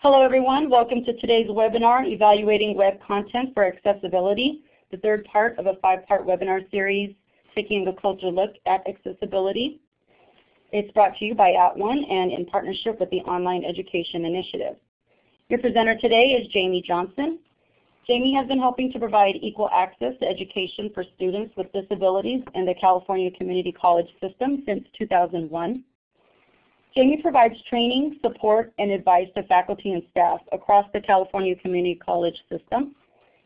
Hello everyone, welcome to today's webinar, Evaluating Web Content for Accessibility, the third part of a five-part webinar series taking a closer look at accessibility. It's brought to you by At @ONE and in partnership with the Online Education Initiative. Your presenter today is Jamie Johnson. Jamie has been helping to provide equal access to education for students with disabilities in the California Community College system since 2001. Jamie provides training, support, and advice to faculty and staff across the California Community College system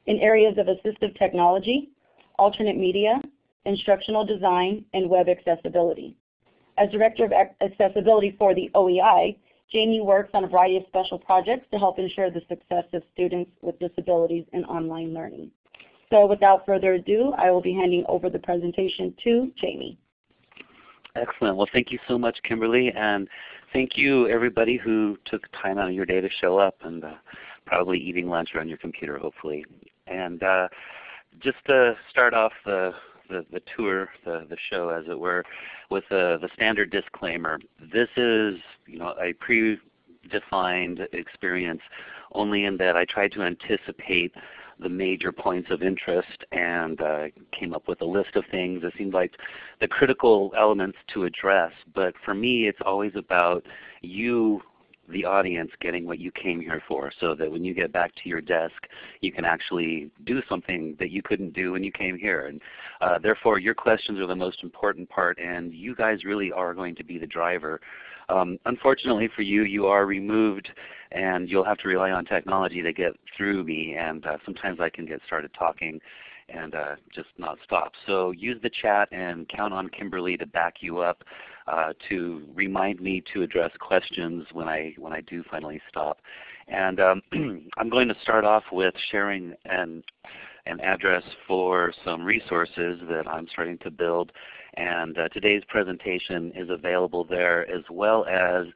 in areas of assistive technology, alternate media, instructional design, and web accessibility. As Director of Accessibility for the OEI, Jamie works on a variety of special projects to help ensure the success of students with disabilities in online learning. So without further ado, I will be handing over the presentation to Jamie. Excellent. Well, thank you so much, Kimberly, and thank you everybody who took time out of your day to show up and uh, probably eating lunch or on your computer, hopefully. And uh, just to start off the, the, the tour, the, the show as it were, with uh, the standard disclaimer. This is you know, a pre-defined experience only in that I tried to anticipate the major points of interest and uh, came up with a list of things. It seemed like the critical elements to address. But for me, it's always about you, the audience, getting what you came here for so that when you get back to your desk, you can actually do something that you couldn't do when you came here. And uh, therefore, your questions are the most important part, and you guys really are going to be the driver um, unfortunately for you, you are removed and you'll have to rely on technology to get through me and uh, sometimes I can get started talking and uh, just not stop. So use the chat and count on Kimberly to back you up uh, to remind me to address questions when I, when I do finally stop. And um, I'm going to start off with sharing an, an address for some resources that I'm starting to build and uh, today's presentation is available there as well as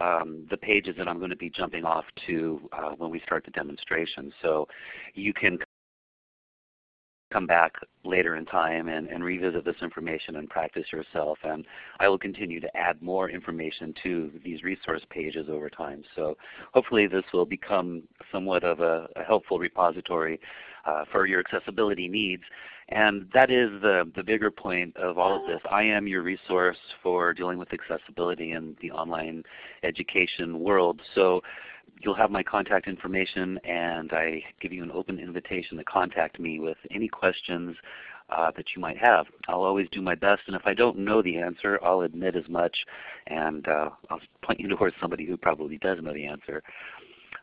um, the pages that I'm going to be jumping off to uh, when we start the demonstration. So you can come back later in time and, and, revisit this information and practice yourself. And I will continue to add more information to these resource pages over time. So hopefully this will become somewhat of a, a helpful repository uh, for your accessibility needs. And that is the, the bigger point of all of this. I am your resource for dealing with accessibility in the online education world. So you'll have my contact information and I give you an open invitation to contact me with any questions uh, that you might have. I'll always do my best and if I don't know the answer I'll admit as much and uh, I'll point you towards somebody who probably does know the answer.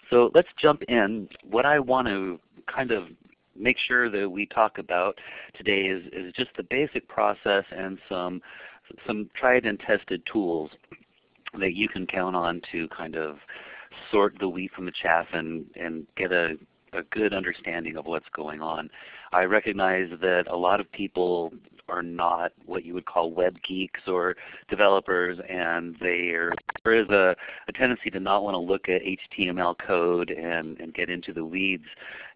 So let's jump in. What I want to kind of make sure that we talk about today is, is just the basic process and some some tried and tested tools that you can count on to kind of sort the wheat from the chaff and, and get a, a good understanding of what's going on. I recognize that a lot of people are not what you would call web geeks or developers and there is a, a tendency to not want to look at HTML code and, and get into the weeds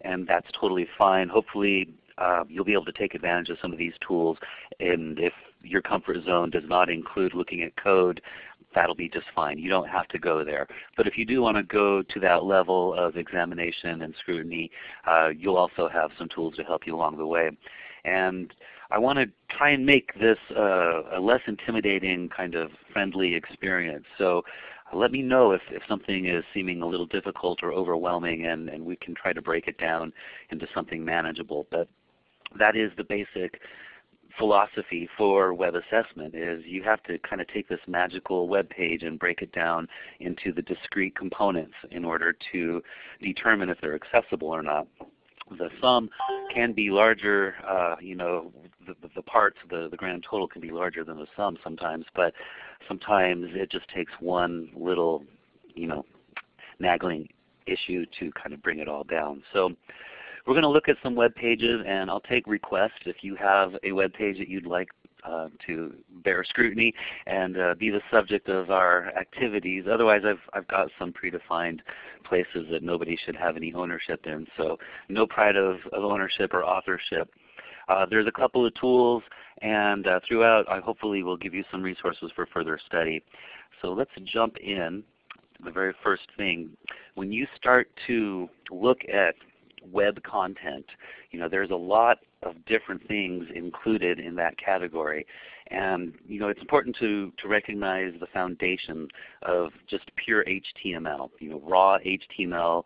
and that's totally fine. Hopefully uh, you'll be able to take advantage of some of these tools and if your comfort zone does not include looking at code, that'll be just fine. You don't have to go there. But if you do want to go to that level of examination and scrutiny, uh, you'll also have some tools to help you along the way. And I want to try and make this uh, a less intimidating kind of friendly experience. So uh, let me know if, if something is seeming a little difficult or overwhelming and, and we can try to break it down into something manageable. But that is the basic philosophy for web assessment is you have to kind of take this magical web page and break it down into the discrete components in order to determine if they're accessible or not. The sum can be larger, uh, you know, the, the parts, the, the grand total can be larger than the sum sometimes, but sometimes it just takes one little, you know, nagging issue to kind of bring it all down. So we're going to look at some web pages and I'll take requests if you have a web page that you'd like uh, to bear scrutiny and uh, be the subject of our activities. Otherwise I've, I've got some predefined places that nobody should have any ownership in. So no pride of, of ownership or authorship. Uh, there's a couple of tools and uh, throughout I hopefully will give you some resources for further study. So let's jump in. The very first thing, when you start to look at web content, you know, there's a lot of different things included in that category. And you know, it's important to, to recognize the foundation of just pure HTML, you know, raw HTML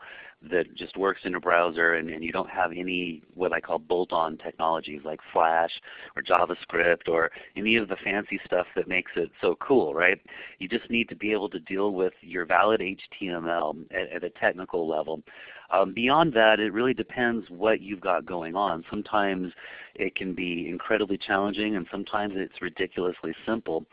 that just works in a browser and, and you don't have any what I call bolt-on technologies like Flash or JavaScript or any of the fancy stuff that makes it so cool, right? You just need to be able to deal with your valid HTML at, at a technical level. Um, beyond that, it really depends what you've got going on. Sometimes it can be incredibly challenging and sometimes it's ridiculously simple.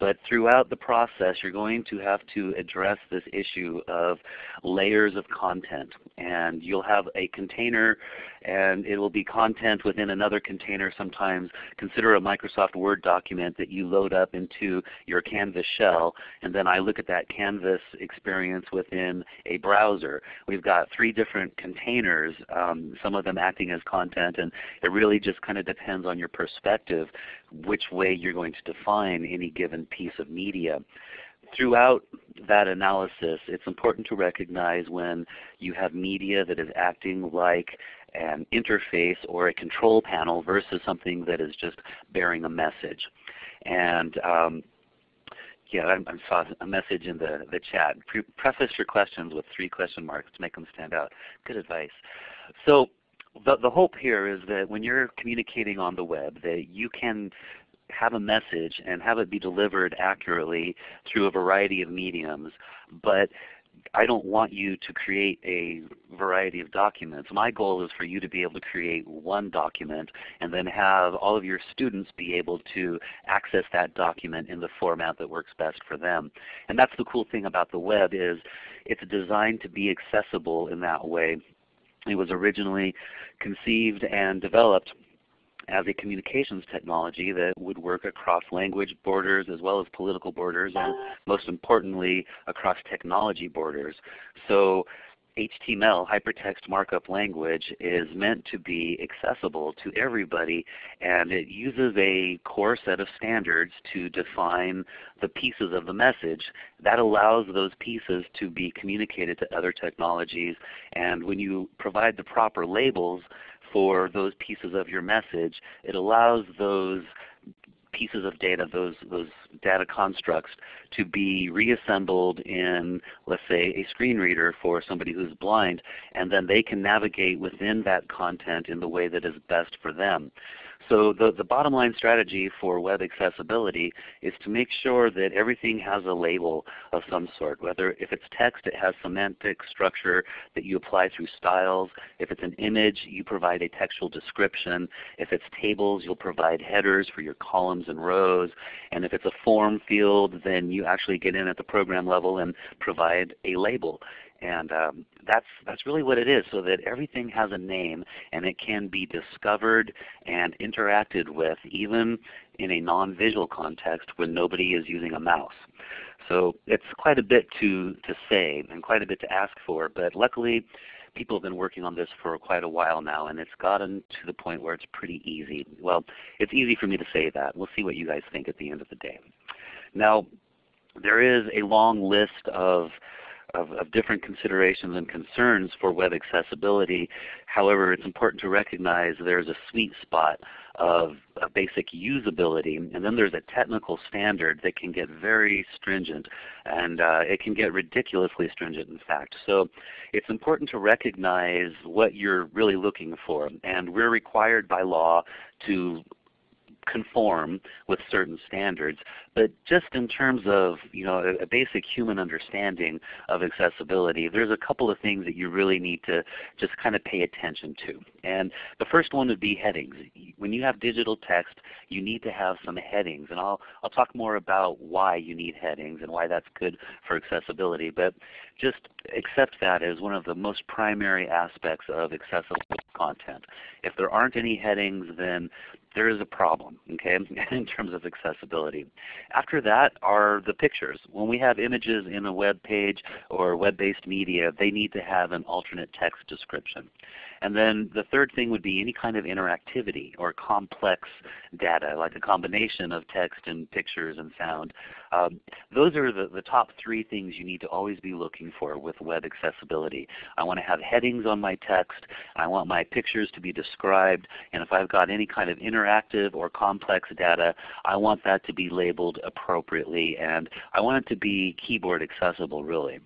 But throughout the process, you're going to have to address this issue of layers of content. And you'll have a container and it will be content within another container sometimes. Consider a Microsoft Word document that you load up into your Canvas shell. And then I look at that Canvas experience within a browser. We've got three different containers, um, some of them acting as content. And it really just kind of depends on your perspective which way you're going to define any given piece of media. Throughout that analysis, it's important to recognize when you have media that is acting like an interface or a control panel versus something that is just bearing a message. And um, yeah, I, I, saw a message in the, the chat. Pre preface your questions with three question marks to make them stand out. Good advice. So the, the hope here is that when you're communicating on the web that you can have a message and have it be delivered accurately through a variety of mediums. But I don't want you to create a variety of documents. My goal is for you to be able to create one document and then have all of your students be able to access that document in the format that works best for them. And that's the cool thing about the web is it's designed to be accessible in that way. It was originally conceived and developed as a communications technology that would work across language borders as well as political borders and most importantly across technology borders. So HTML, hypertext markup language, is meant to be accessible to everybody and it uses a core set of standards to define the pieces of the message. That allows those pieces to be communicated to other technologies and when you provide the proper labels for those pieces of your message, it allows those pieces of data, those, those data constructs to be reassembled in, let's say, a screen reader for somebody who's blind, and then they can navigate within that content in the way that is best for them. So the, the bottom line strategy for web accessibility is to make sure that everything has a label of some sort. Whether if it's text, it has semantic structure that you apply through styles. If it's an image, you provide a textual description. If it's tables, you'll provide headers for your columns and rows. And if it's a form field, then you actually get in at the program level and provide a label. And um, that's, that's really what it is, so that everything has a name and it can be discovered and interacted with even in a non-visual context when nobody is using a mouse. So it's quite a bit to, to say and quite a bit to ask for, but luckily people have been working on this for quite a while now and it's gotten to the point where it's pretty easy. Well, it's easy for me to say that. We'll see what you guys think at the end of the day. Now, there is a long list of of, of, different considerations and concerns for web accessibility. However, it's important to recognize there's a sweet spot of, of, basic usability, and then there's a technical standard that can get very stringent, and uh, it can get ridiculously stringent in fact. So it's important to recognize what you're really looking for, and we're required by law to conform with certain standards. But just in terms of you know a, basic human understanding of accessibility, there's a couple of things that you really need to just kind of pay attention to. And the first one would be headings. When you have digital text, you need to have some headings. And I'll, I'll talk more about why you need headings and why that's good for accessibility. But just accept that as one of the most primary aspects of accessible content. If there aren't any headings, then there is a problem okay, in terms of accessibility. After that are the pictures. When we have images in a web page or web-based media, they need to have an alternate text description. And then the third thing would be any kind of interactivity or complex data, like a combination of text and pictures and sound. Um, those are the, the top three things you need to always be looking for with web accessibility. I want to have headings on my text. I want my pictures to be described. And if I've got any kind of interactive or complex data, I want that to be labeled appropriately. And I want it to be keyboard accessible really.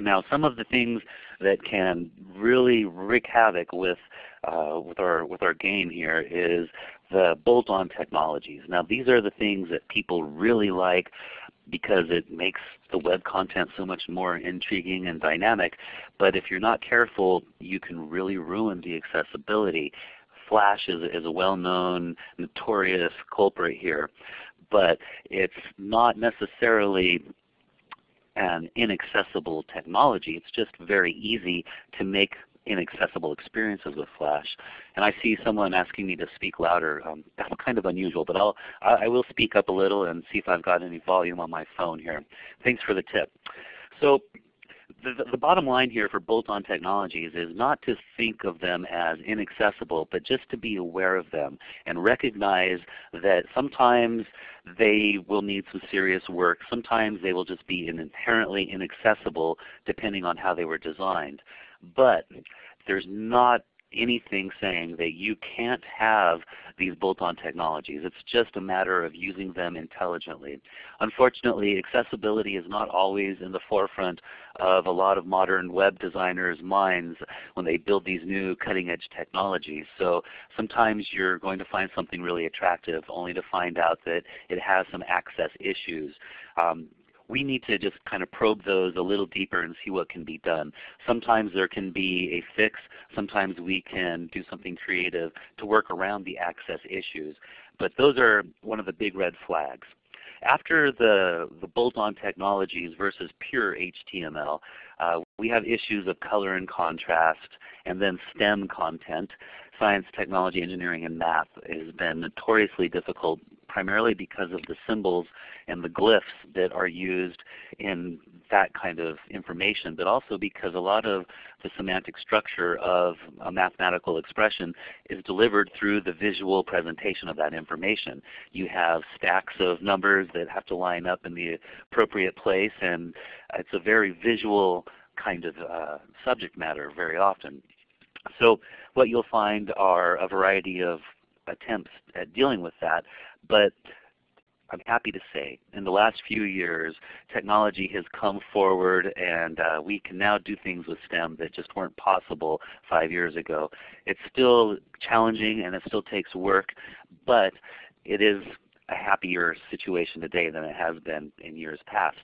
Now some of the things that can really wreak havoc with, uh, with, our, with our game here is the bolt-on technologies. Now these are the things that people really like because it makes the web content so much more intriguing and dynamic. But if you're not careful, you can really ruin the accessibility. Flash is, is a well-known, notorious culprit here. But it's not necessarily an inaccessible technology. It's just very easy to make inaccessible experiences with Flash. And I see someone asking me to speak louder. Um, that's kind of unusual, but I'll, I will speak up a little and see if I've got any volume on my phone here. Thanks for the tip. So the, the, bottom line here for bolt-on technologies is not to think of them as inaccessible, but just to be aware of them and recognize that sometimes they will need some serious work. Sometimes they will just be inherently inaccessible depending on how they were designed. But there's not anything saying that you can't have these bolt-on technologies. It's just a matter of using them intelligently. Unfortunately, accessibility is not always in the forefront of a lot of modern web designers' minds when they build these new cutting-edge technologies. So sometimes you're going to find something really attractive only to find out that it has some access issues. Um, we need to just kind of probe those a little deeper and see what can be done. Sometimes there can be a fix. Sometimes we can do something creative to work around the access issues. But those are one of the big red flags. After the, the bolt-on technologies versus pure HTML, uh, we have issues of color and contrast, and then STEM content. Science, technology, engineering, and math has been notoriously difficult primarily because of the symbols and the glyphs that are used in that kind of information, but also because a lot of the semantic structure of a mathematical expression is delivered through the visual presentation of that information. You have stacks of numbers that have to line up in the appropriate place, and it's a very visual kind of uh, subject matter very often. So what you'll find are a variety of attempts at dealing with that. But I'm happy to say in the last few years technology has come forward and uh, we can now do things with STEM that just weren't possible five years ago. It's still challenging and it still takes work, but it is a happier situation today than it has been in years past.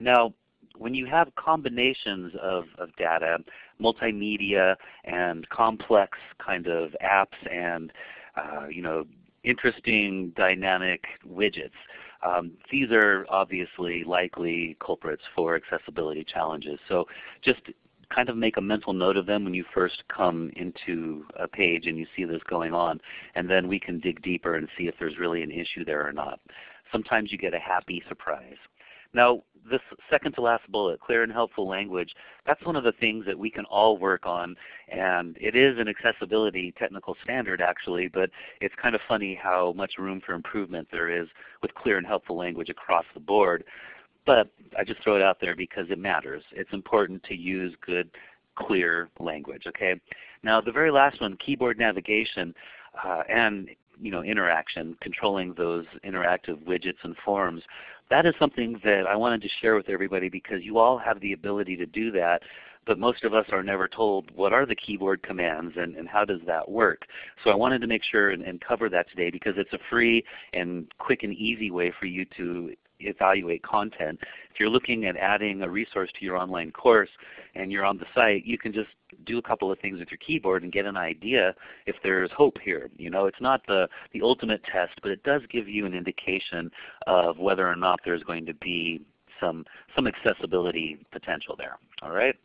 Now when you have combinations of, of data, multimedia and complex kind of apps and uh, you know, interesting dynamic widgets. Um, these are obviously likely culprits for accessibility challenges. So just kind of make a mental note of them when you first come into a page and you see this going on. And then we can dig deeper and see if there's really an issue there or not. Sometimes you get a happy surprise. Now this second to last bullet, clear and helpful language, that's one of the things that we can all work on. And it is an accessibility technical standard actually, but it's kind of funny how much room for improvement there is with clear and helpful language across the board. But I just throw it out there because it matters. It's important to use good, clear language. Okay. Now the very last one, keyboard navigation. Uh, and you know, interaction, controlling those interactive widgets and forms. That is something that I wanted to share with everybody because you all have the ability to do that, but most of us are never told what are the keyboard commands and, and how does that work. So I wanted to make sure and, and cover that today because it's a free and quick and easy way for you to evaluate content. If you're looking at adding a resource to your online course and you're on the site, you can just do a couple of things with your keyboard and get an idea if there's hope here. You know, it's not the, the ultimate test, but it does give you an indication of whether or not there's going to be some, some accessibility potential there. All right?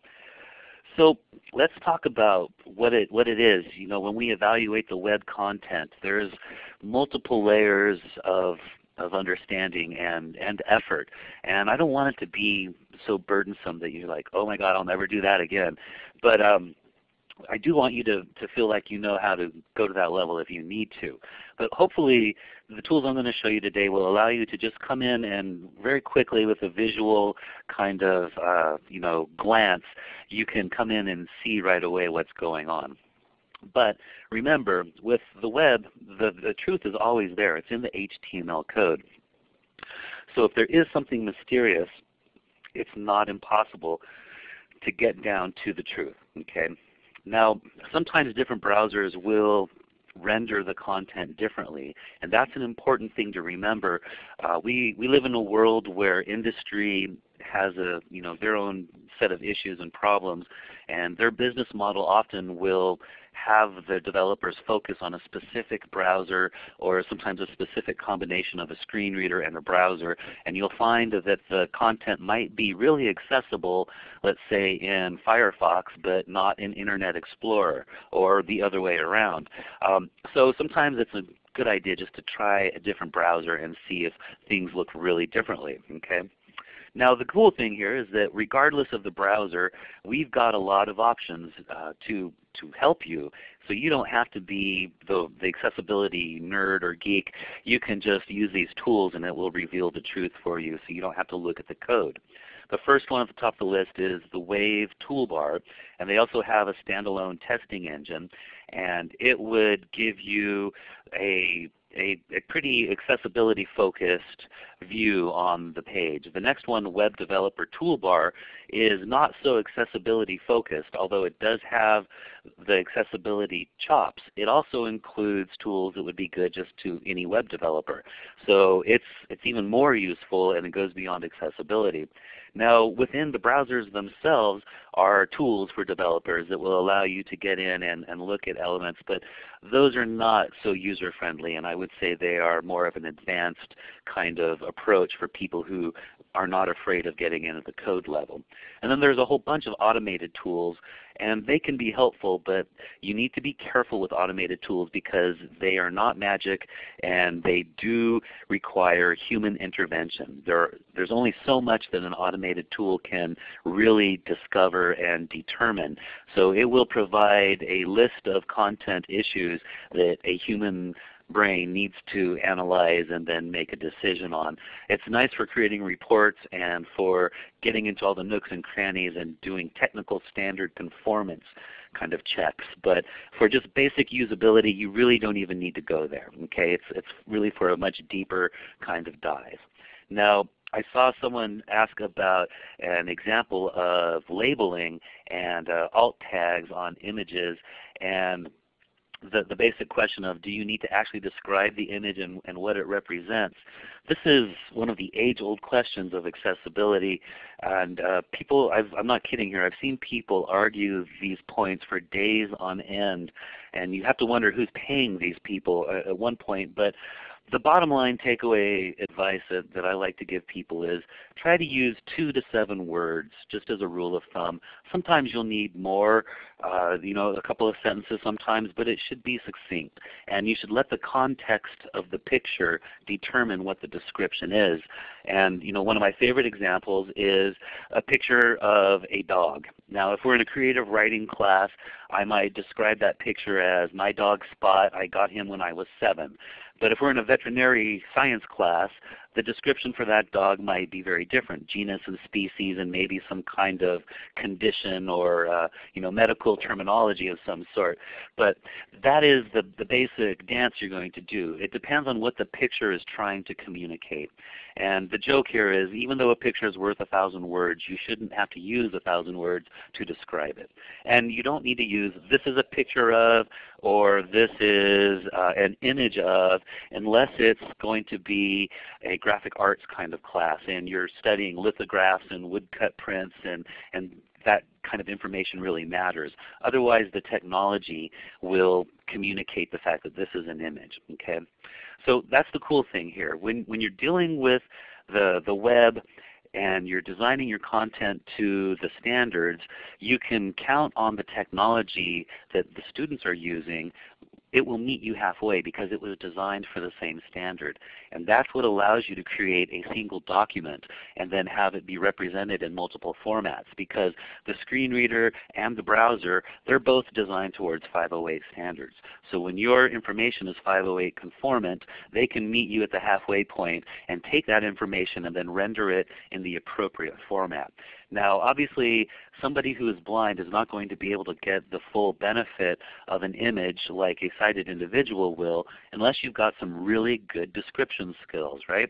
So let's talk about what it, what it is. You know, when we evaluate the web content, there's multiple layers of of understanding and, and effort. And I don't want it to be so burdensome that you're like, oh my God, I'll never do that again. But um, I do want you to, to feel like you know how to go to that level if you need to. But hopefully the tools I'm going to show you today will allow you to just come in and very quickly with a visual kind of uh, you know, glance, you can come in and see right away what's going on. But remember, with the web, the, the truth is always there. It's in the HTML code. So if there is something mysterious, it's not impossible to get down to the truth. Okay. Now, sometimes different browsers will render the content differently. And that's an important thing to remember. Uh, we, we live in a world where industry has a, you know, their own set of issues and problems, and their business model often will have the developers focus on a specific browser or sometimes a specific combination of a screen reader and a browser. And you'll find that the content might be really accessible, let's say in Firefox, but not in Internet Explorer or the other way around. Um, so sometimes it's a good idea just to try a different browser and see if things look really differently. Okay? Now the cool thing here is that regardless of the browser, we've got a lot of options uh, to, to help you. So you don't have to be the, the accessibility nerd or geek. You can just use these tools and it will reveal the truth for you so you don't have to look at the code. The first one at the top of the list is the Wave toolbar. And they also have a standalone testing engine. And it would give you a a, a pretty accessibility focused view on the page. The next one, Web Developer Toolbar, is not so accessibility focused, although it does have the accessibility chops. It also includes tools that would be good just to any web developer. So it's, it's even more useful and it goes beyond accessibility. Now within the browsers themselves are tools for developers that will allow you to get in and, and look at elements, but those are not so user friendly and I would say they are more of an advanced kind of approach for people who are not afraid of getting in at the code level. And then there's a whole bunch of automated tools and they can be helpful, but you need to be careful with automated tools because they are not magic and they do require human intervention. There, there's only so much that an automated tool can really discover and determine. So it will provide a list of content issues that a human brain needs to analyze and then make a decision on. It's nice for creating reports and for getting into all the nooks and crannies and doing technical standard conformance kind of checks. But for just basic usability, you really don't even need to go there. Okay, It's, it's really for a much deeper kind of dive. Now, I saw someone ask about an example of labeling and uh, alt tags on images and the, the basic question of do you need to actually describe the image and, and what it represents. This is one of the age-old questions of accessibility and uh, people, i am not kidding here, I've seen people argue these points for days on end and you have to wonder who's paying these people at, at one point. But the bottom line takeaway advice that, that, I like to give people is try to use two to seven words just as a rule of thumb. Sometimes you'll need more, uh, you know, a couple of sentences sometimes, but it should be succinct. And you should let the context of the picture determine what the description is. And you know, one of my favorite examples is a picture of a dog. Now if we're in a creative writing class, I might describe that picture as my dog Spot, I got him when I was seven. But if we're in a veterinary science class, the description for that dog might be very different, genus and species and maybe some kind of condition or uh, you know, medical terminology of some sort. But that is the, the basic dance you're going to do. It depends on what the picture is trying to communicate. And the joke here is even though a picture is worth a thousand words, you shouldn't have to use a thousand words to describe it. And you don't need to use this is a picture of or this is uh, an image of unless it's going to be a graphic arts kind of class and you're studying lithographs and woodcut prints and, and that kind of information really matters. Otherwise the technology will communicate the fact that this is an image. Okay? So that's the cool thing here. When, when you're dealing with the, the web and you're designing your content to the standards, you can count on the technology that the students are using it will meet you halfway because it was designed for the same standard. And that's what allows you to create a single document and then have it be represented in multiple formats because the screen reader and the browser, they're both designed towards 508 standards. So when your information is 508 conformant, they can meet you at the halfway point and take that information and then render it in the appropriate format. Now obviously somebody who is blind is not going to be able to get the full benefit of an image like a sighted individual will unless you've got some really good description skills, right?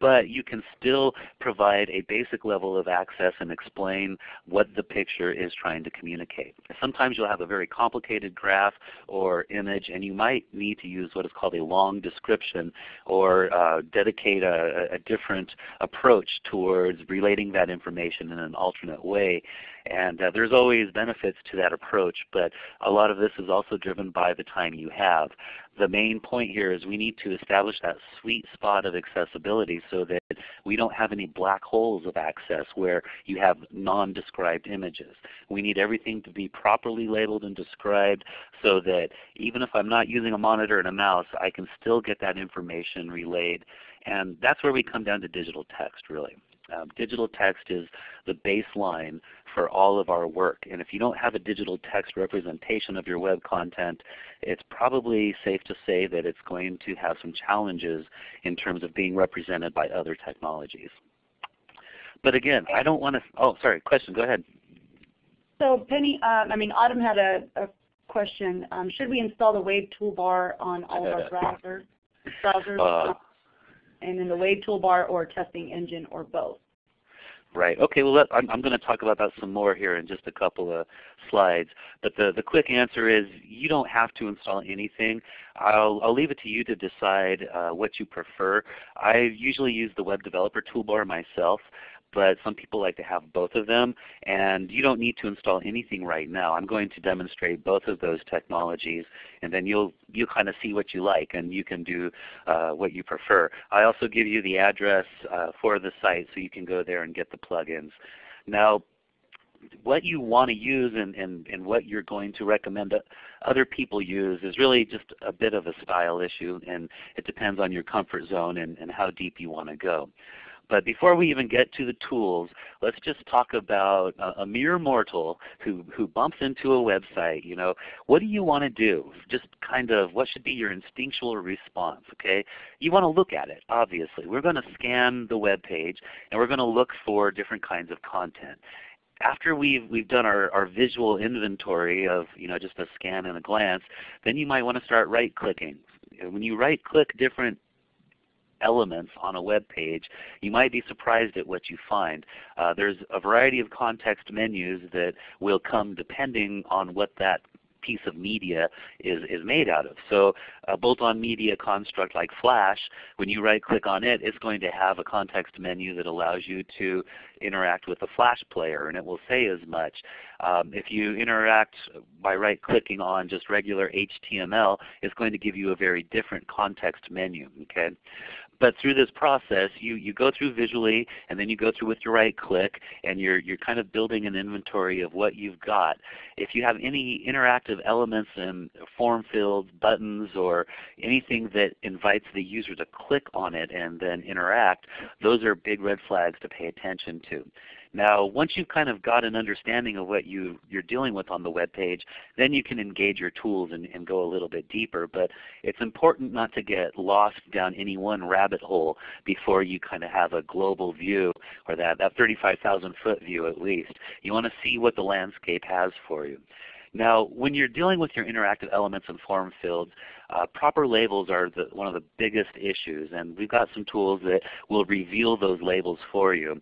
But you can still provide a basic level of access and explain what the picture is trying to communicate. Sometimes you'll have a very complicated graph or image and you might need to use what is called a long description or uh, dedicate a, a different approach towards relating that information in an alternate way. And uh, there's always benefits to that approach, but a lot of this is also driven by the time you have. The main point here is we need to establish that sweet spot of accessibility so that we don't have any black holes of access where you have non-described images. We need everything to be properly labeled and described so that even if I'm not using a monitor and a mouse, I can still get that information relayed. And that's where we come down to digital text really. Um, digital text is the baseline for all of our work. And if you don't have a digital text representation of your web content, it's probably safe to say that it's going to have some challenges in terms of being represented by other technologies. But again, I don't want to, oh sorry, question, go ahead. So Penny, um, I mean Autumn had a, a question. Um, should we install the Wave toolbar on all of our browsers? browsers? Uh, and in the Wave toolbar or testing engine or both? Right. Okay. Well, I'm, I'm going to talk about that some more here in just a couple of slides. But the, the quick answer is you don't have to install anything. I'll, I'll leave it to you to decide uh, what you prefer. I usually use the Web Developer Toolbar myself but some people like to have both of them. And you don't need to install anything right now. I'm going to demonstrate both of those technologies, and then you'll you'll kind of see what you like, and you can do uh, what you prefer. I also give you the address uh, for the site, so you can go there and get the plugins. Now, what you want to use and, and, and what you're going to recommend other people use is really just a bit of a style issue and it depends on your comfort zone and, and how deep you want to go. But before we even get to the tools, let's just talk about a, a mere mortal who, who bumps into a website. You know, what do you want to do? Just kind of what should be your instinctual response, okay? You want to look at it, obviously. We're going to scan the web page and we're going to look for different kinds of content after we've we've done our, our visual inventory of you know just a scan and a glance, then you might want to start right clicking. When you right click different elements on a web page, you might be surprised at what you find. Uh, there's a variety of context menus that will come depending on what that piece of media is, is made out of. So a bolt-on media construct like Flash, when you right click on it, it's going to have a context menu that allows you to interact with the Flash player and it will say as much. Um, if you interact by right clicking on just regular HTML, it's going to give you a very different context menu. Okay? But through this process, you, you go through visually, and then you go through with your right click, and you're, you're kind of building an inventory of what you've got. If you have any interactive elements in form fields, buttons, or anything that invites the user to click on it and then interact, those are big red flags to pay attention to. Now once you've kind of got an understanding of what you, you're dealing with on the web page, then you can engage your tools and, and go a little bit deeper. But it's important not to get lost down any one rabbit hole before you kind of have a global view or that, that 35,000 foot view at least. You want to see what the landscape has for you. Now, when you're dealing with your interactive elements and form fields, uh, proper labels are the, one of the biggest issues, and we've got some tools that will reveal those labels for you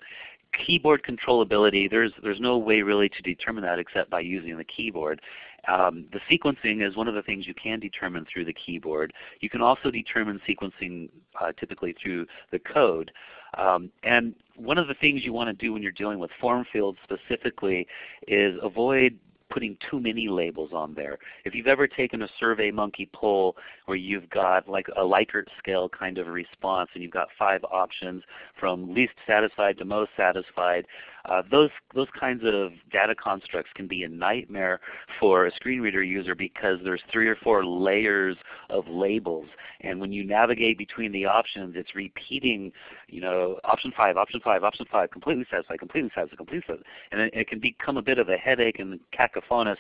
keyboard controllability, there's, there's no way really to determine that except by using the keyboard. Um, the sequencing is one of the things you can determine through the keyboard. You can also determine sequencing uh, typically through the code. Um, and one of the things you want to do when you're dealing with form fields specifically is avoid putting too many labels on there. If you've ever taken a Survey Monkey poll where you've got like a Likert scale kind of response and you've got five options from least satisfied to most satisfied, uh, those, those kinds of data constructs can be a nightmare for a screen reader user because there's three or four layers of labels. And when you navigate between the options, it's repeating, you know, option 5, option 5, option 5, completely satisfied, completely satisfied, completely satisfied. And it, it can become a bit of a headache and cacophonous,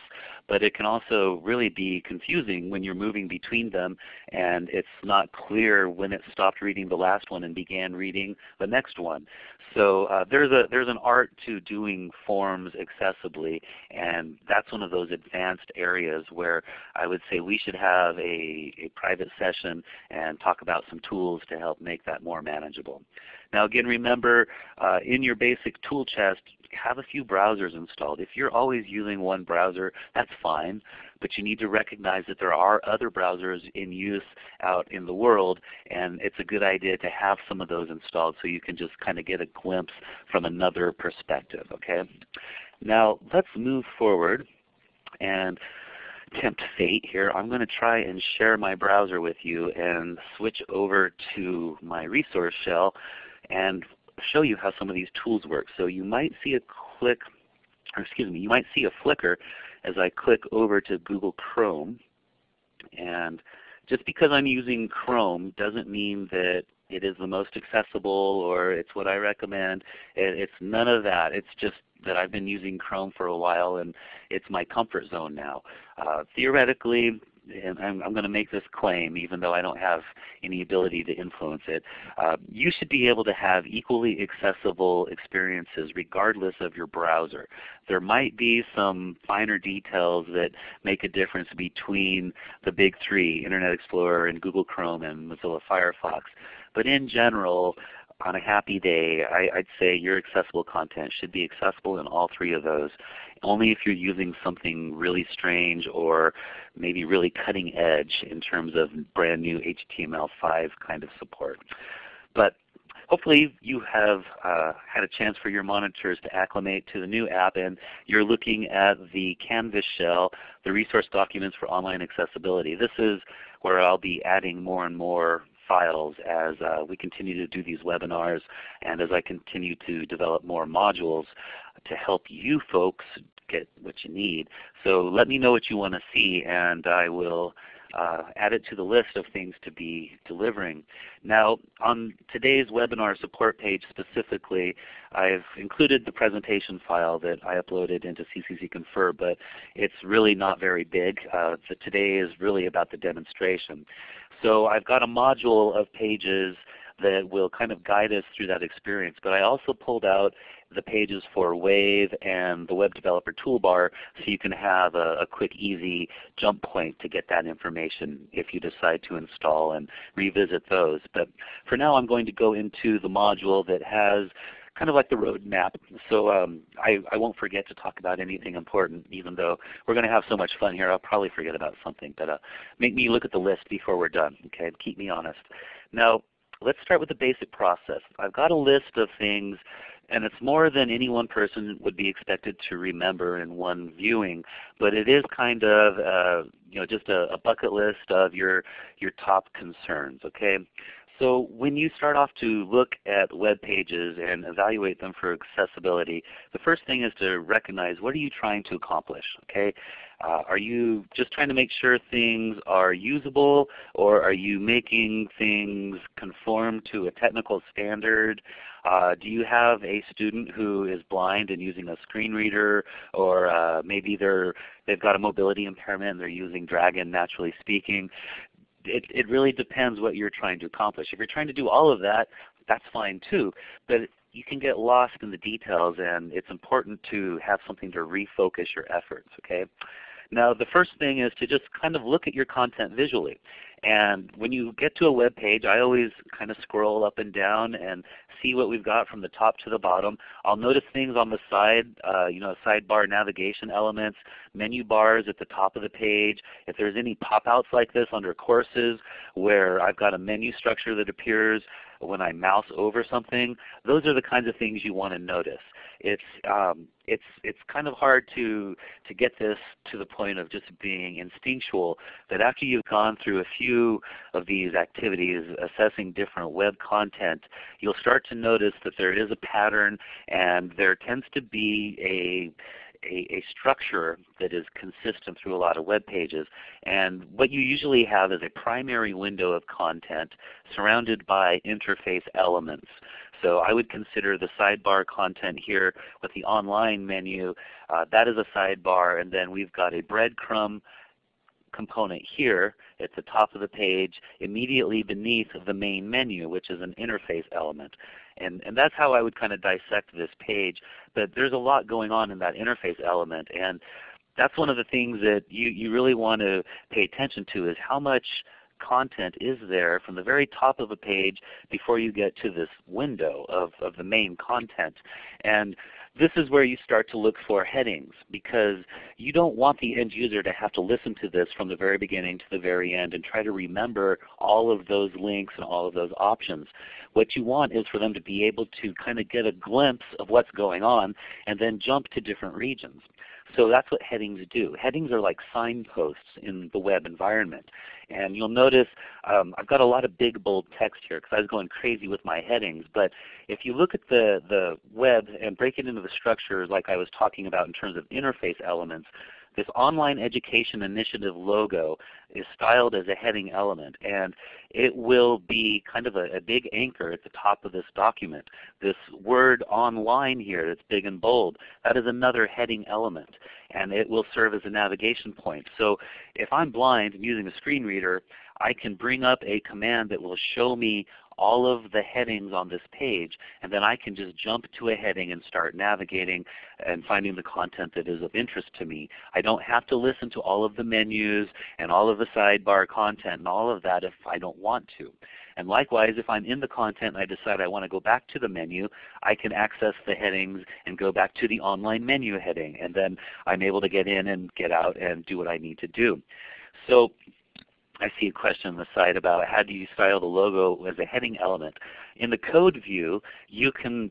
but it can also really be confusing when you're moving between them and it's not clear when it stopped reading the last one and began reading the next one. So uh, there's, a, there's an art to doing forms accessibly, and that's one of those advanced areas where I would say we should have a, a private session and talk about some tools to help make that more manageable. Now again, remember uh, in your basic tool chest, have a few browsers installed. If you're always using one browser, that's fine, but you need to recognize that there are other browsers in use out in the world, and it's a good idea to have some of those installed so you can just kind of get a glimpse from another perspective. Okay. Now let's move forward and tempt fate here. I'm going to try and share my browser with you and switch over to my resource shell and show you how some of these tools work. So you might see a click, or excuse me, you might see a flicker as I click over to Google Chrome. And just because I'm using Chrome doesn't mean that it is the most accessible or it's what I recommend. It's none of that. It's just that I've been using Chrome for a while and it's my comfort zone now. Uh, theoretically, and I'm, I'm, going to make this claim even though I don't have any ability to influence it, uh, you should be able to have equally accessible experiences regardless of your browser. There might be some finer details that make a difference between the big three, Internet Explorer and Google Chrome and Mozilla Firefox. But in general, on a happy day, I, would say your accessible content should be accessible in all three of those. Only if you're using something really strange or maybe really cutting edge in terms of brand new HTML5 kind of support. But hopefully you have uh, had a chance for your monitors to acclimate to the new app and you're looking at the Canvas shell, the resource documents for online accessibility. This is where I'll be adding more and more files as uh, we continue to do these webinars and as I continue to develop more modules to help you folks get what you need. So let me know what you want to see and I will uh, add it to the list of things to be delivering. Now on today's webinar support page specifically, I've included the presentation file that I uploaded into CCC Confer, but it's really not very big. Uh, so today is really about the demonstration. So I've got a module of pages that will kind of guide us through that experience. But I also pulled out the pages for Wave and the Web Developer Toolbar so you can have a, a, quick, easy jump point to get that information if you decide to install and revisit those. But for now I'm going to go into the module that has kind of like the roadmap. So um, I, I won't forget to talk about anything important even though we're going to have so much fun here. I'll probably forget about something. But uh, make me look at the list before we're done. Okay, Keep me honest. Now let's start with the basic process. I've got a list of things and it's more than any one person would be expected to remember in one viewing, but it is kind of uh, you know just a, a, bucket list of your your top concerns. Okay, so when you start off to look at web pages and evaluate them for accessibility, the first thing is to recognize what are you trying to accomplish. Okay, uh, are you just trying to make sure things are usable, or are you making things conform to a technical standard? Uh, do you have a student who is blind and using a screen reader, or uh, maybe they're they've got a mobility impairment and they're using Dragon naturally speaking? It, it really depends what you're trying to accomplish. If you're trying to do all of that, that's fine too. But you can get lost in the details and it's important to have something to refocus your efforts. Okay. Now the first thing is to just kind of look at your content visually. And when you get to a web page, I always kind of scroll up and down and see what we've got from the top to the bottom. I'll notice things on the side, uh, you know, sidebar navigation elements, menu bars at the top of the page. If there's any pop-outs like this under courses where I've got a menu structure that appears when I mouse over something, those are the kinds of things you want to notice. It's um, it's it's kind of hard to to get this to the point of just being instinctual. That after you've gone through a few of these activities, assessing different web content, you'll start to notice that there is a pattern, and there tends to be a a, a, structure that is consistent through a lot of web pages. And what you usually have is a primary window of content surrounded by interface elements. So I would consider the sidebar content here with the online menu, uh, that is a sidebar, and then we've got a breadcrumb component here at the top of the page immediately beneath the main menu which is an interface element. And, and that's how I would kind of dissect this page. But there's a lot going on in that interface element and that's one of the things that you, you really want to pay attention to is how much content is there from the very top of a page before you get to this window of, of the main content. And this is where you start to look for headings because you don't want the end user to have to listen to this from the very beginning to the very end and try to remember all of those links and all of those options. What you want is for them to be able to kind of get a glimpse of what's going on and then jump to different regions. So that's what headings do. Headings are like signposts in the web environment. And you'll notice um, I've got a lot of big bold text here because I was going crazy with my headings. But if you look at the, the web and break it into the structure like I was talking about in terms of interface elements, this online education initiative logo is styled as a heading element and it will be kind of a, a, big anchor at the top of this document. This word online here that's big and bold, that is another heading element and it will serve as a navigation point. So if I'm blind and using a screen reader, I can bring up a command that will show me all of the headings on this page, and then I can just jump to a heading and start navigating and finding the content that is of interest to me. I don't have to listen to all of the menus and all of the sidebar content and all of that if I don't want to. And likewise, if I'm in the content and I decide I want to go back to the menu, I can access the headings and go back to the online menu heading. And then I'm able to get in and get out and do what I need to do. So I see a question on the side about how do you style the logo as a heading element. In the code view, you can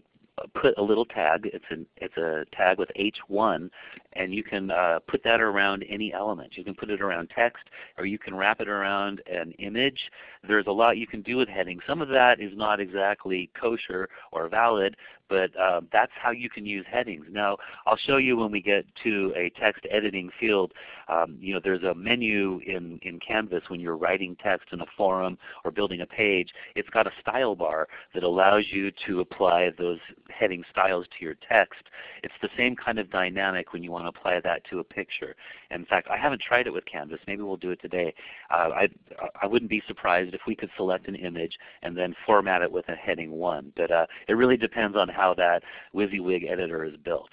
put a little tag. It's, an, it's a tag with H1 and you can uh, put that around any element. You can put it around text or you can wrap it around an image. There's a lot you can do with headings. Some of that is not exactly kosher or valid, but uh, that's how you can use headings. Now I'll show you when we get to a text editing field. Um, you know, there's a menu in, in Canvas when you're writing text in a forum or building a page. It's got a style bar that allows you to apply those heading styles to your text. It's the same kind of dynamic when you want to apply that to a picture. In fact, I haven't tried it with Canvas. Maybe we'll do it today. Uh, I, I wouldn't be surprised if we could select an image and then format it with a heading 1. But uh, it really depends on how that WYSIWYG editor is built.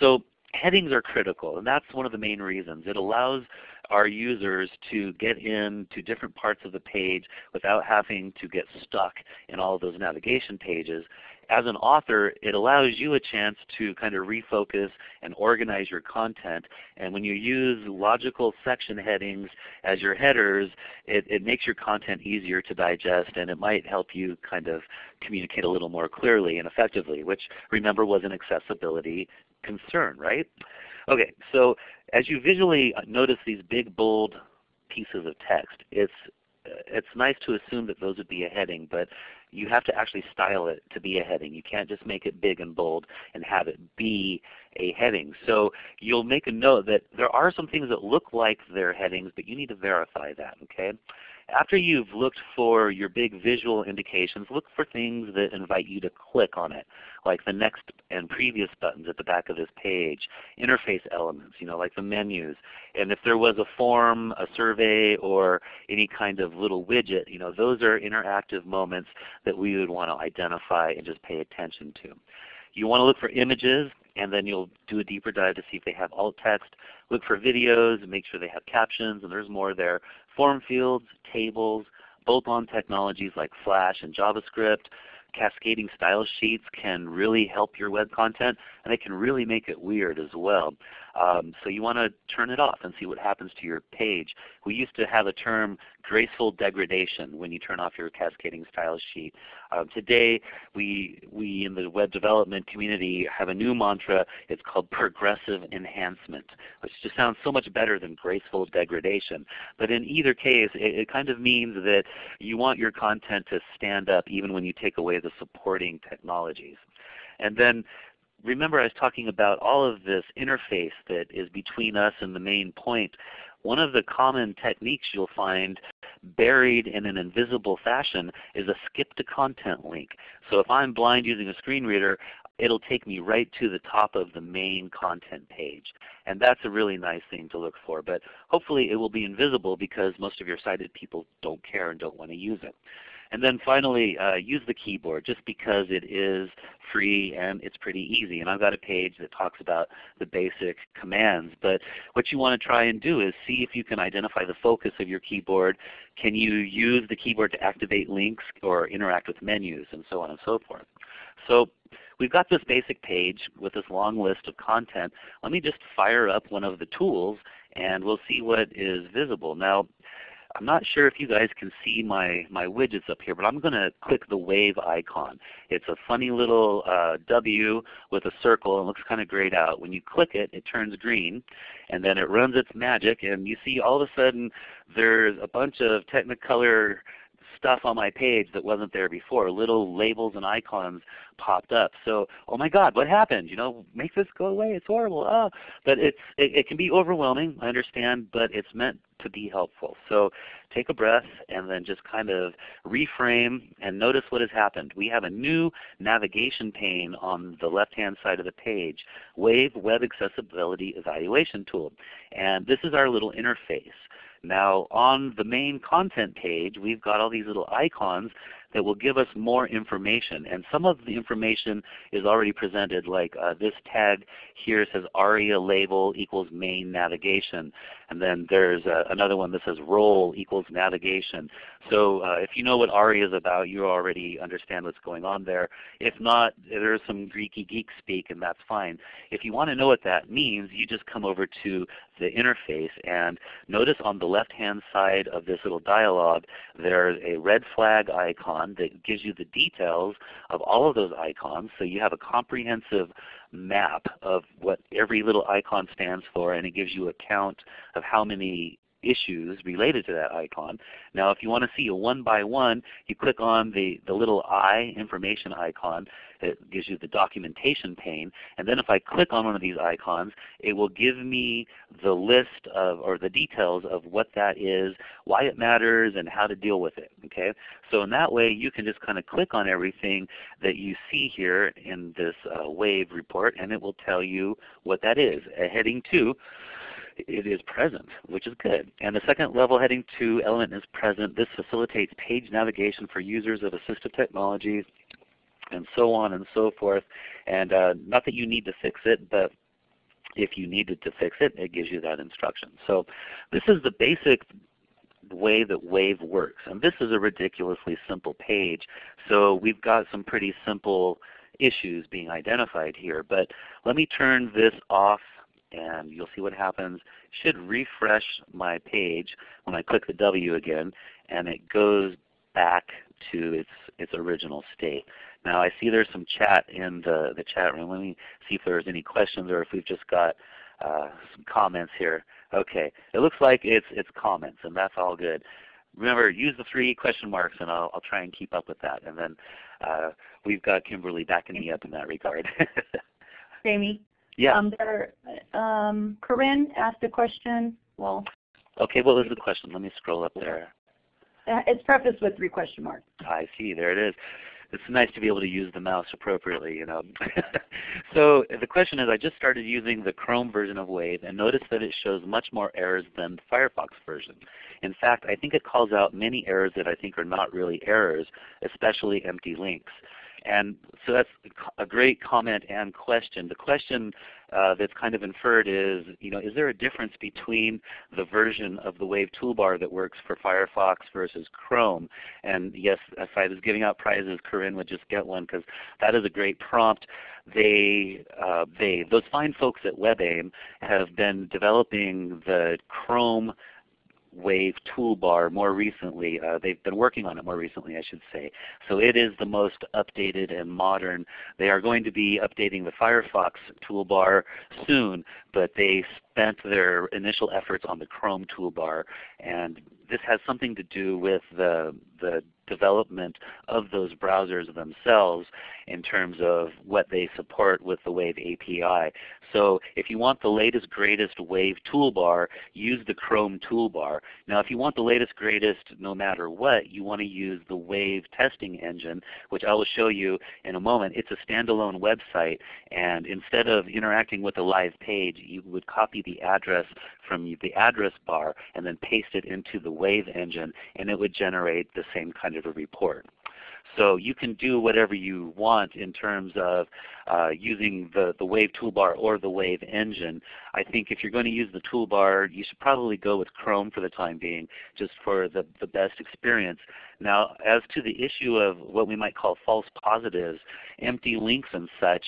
So headings are critical, and that's one of the main reasons. It allows our users to get into different parts of the page without having to get stuck in all of those navigation pages as an author, it allows you a chance to kind of refocus and organize your content. And when you use logical section headings as your headers, it, it makes your content easier to digest and it might help you kind of communicate a little more clearly and effectively, which remember was an accessibility concern, right? Okay, so as you visually notice these big bold pieces of text, it's it's nice to assume that those would be a heading, but you have to actually style it to be a heading. You can't just make it big and bold and have it be a heading. So you'll make a note that there are some things that look like they're headings, but you need to verify that. Okay. After you've looked for your big visual indications, look for things that invite you to click on it, like the next and previous buttons at the back of this page, interface elements, you know, like the menus. And if there was a form, a survey, or any kind of little widget, you know, those are interactive moments that we would want to identify and just pay attention to. You want to look for images, and then you'll do a deeper dive to see if they have alt text. Look for videos and make sure they have captions, and there's more there. Form fields, tables, bolt-on technologies like Flash and JavaScript, cascading style sheets can really help your web content, and they can really make it weird as well. Um, so you want to turn it off and see what happens to your page. We used to have a term graceful degradation when you turn off your cascading style sheet. Um, today, we, we in the web development community have a new mantra. It's called progressive enhancement, which just sounds so much better than graceful degradation. But in either case, it, it kind of means that you want your content to stand up even when you take away the supporting technologies. And then remember I was talking about all of this interface that is between us and the main point. One of the common techniques you'll find buried in an invisible fashion is a skip to content link. So if I'm blind using a screen reader, it'll take me right to the top of the main content page. And that's a really nice thing to look for. But hopefully it will be invisible because most of your sighted people don't care and don't want to use it. And then finally, uh, use the keyboard just because it is free and it's pretty easy. And I've got a page that talks about the basic commands. But what you want to try and do is see if you can identify the focus of your keyboard. Can you use the keyboard to activate links or interact with menus and so on and so forth. So we've got this basic page with this long list of content. Let me just fire up one of the tools and we'll see what is visible. Now I'm not sure if you guys can see my, my widgets up here, but I'm going to click the wave icon. It's a funny little uh, W with a circle and looks kind of grayed out. When you click it, it turns green, and then it runs its magic, and you see all of a sudden there's a bunch of Technicolor stuff on my page that wasn't there before. Little labels and icons popped up. So, oh my God, what happened? You know, make this go away. It's horrible. Oh. But it's, it, it can be overwhelming, I understand, but it's meant to be helpful. So take a breath and then just kind of reframe and notice what has happened. We have a new navigation pane on the left-hand side of the page, Wave Web Accessibility Evaluation Tool. And this is our little interface. Now on the main content page, we've got all these little icons that will give us more information. And some of the information is already presented like uh, this tag here says ARIA label equals main navigation. And then there's uh, another one that says role equals navigation. So uh, if you know what ARIA is about, you already understand what's going on there. If not, there's some Greeky geek speak and that's fine. If you want to know what that means, you just come over to the interface and notice on the left hand side of this little dialog there's a red flag icon that gives you the details of all of those icons. So you have a comprehensive map of what every little icon stands for and it gives you a count of how many issues related to that icon. Now if you want to see a one by one, you click on the, the little I information icon. It gives you the documentation pane. And then if I click on one of these icons, it will give me the list of or the details of what that is, why it matters, and how to deal with it. Okay? So in that way you can just kind of click on everything that you see here in this uh, WAVE report and it will tell you what that is. A heading 2 it is present, which is good. And the second level heading 2 element is present. This facilitates page navigation for users of assistive technologies and so on and so forth. And uh, not that you need to fix it, but if you needed to fix it, it gives you that instruction. So this is the basic way that WAVE works. And this is a ridiculously simple page. So we've got some pretty simple issues being identified here. But let me turn this off and you'll see what happens. should refresh my page when I click the W again and it goes back to its its original state. Now I see there's some chat in the, the chat room. Let me see if there's any questions or if we've just got uh, some comments here. Okay, it looks like it's it's comments and that's all good. Remember, use the three question marks and I'll, I'll try and keep up with that. And then uh, we've got Kimberly backing me up in that regard. Jamie? Yeah. Um, there, um, Corinne asked a question. Well, okay, what was the question? Let me scroll up there. Uh, it's prefaced with three question marks. I see. There it is. It's nice to be able to use the mouse appropriately, you know. so the question is, I just started using the Chrome version of Wave and noticed that it shows much more errors than the Firefox version. In fact, I think it calls out many errors that I think are not really errors, especially empty links. And so that's a great comment and question. The question uh, that's kind of inferred is, you know, is there a difference between the version of the Wave toolbar that works for Firefox versus Chrome? And yes, if I was giving out prizes, Corinne would just get one because that is a great prompt. They, uh, they, those fine folks at WebAIM have been developing the Chrome Wave toolbar more recently. Uh, they've been working on it more recently, I should say. So it is the most updated and modern. They are going to be updating the Firefox toolbar soon, but they spent their initial efforts on the Chrome toolbar. And this has something to do with the, the development of those browsers themselves in terms of what they support with the Wave API. So if you want the latest greatest Wave toolbar, use the Chrome toolbar. Now if you want the latest greatest no matter what, you want to use the Wave testing engine, which I will show you in a moment. It's a standalone website and instead of interacting with a live page, you would copy the address from the address bar and then paste it into the Wave engine and it would generate the same kind of a report. So you can do whatever you want in terms of uh, using the, the Wave toolbar or the Wave engine. I think if you're going to use the toolbar, you should probably go with Chrome for the time being, just for the, the best experience. Now as to the issue of what we might call false positives, empty links and such,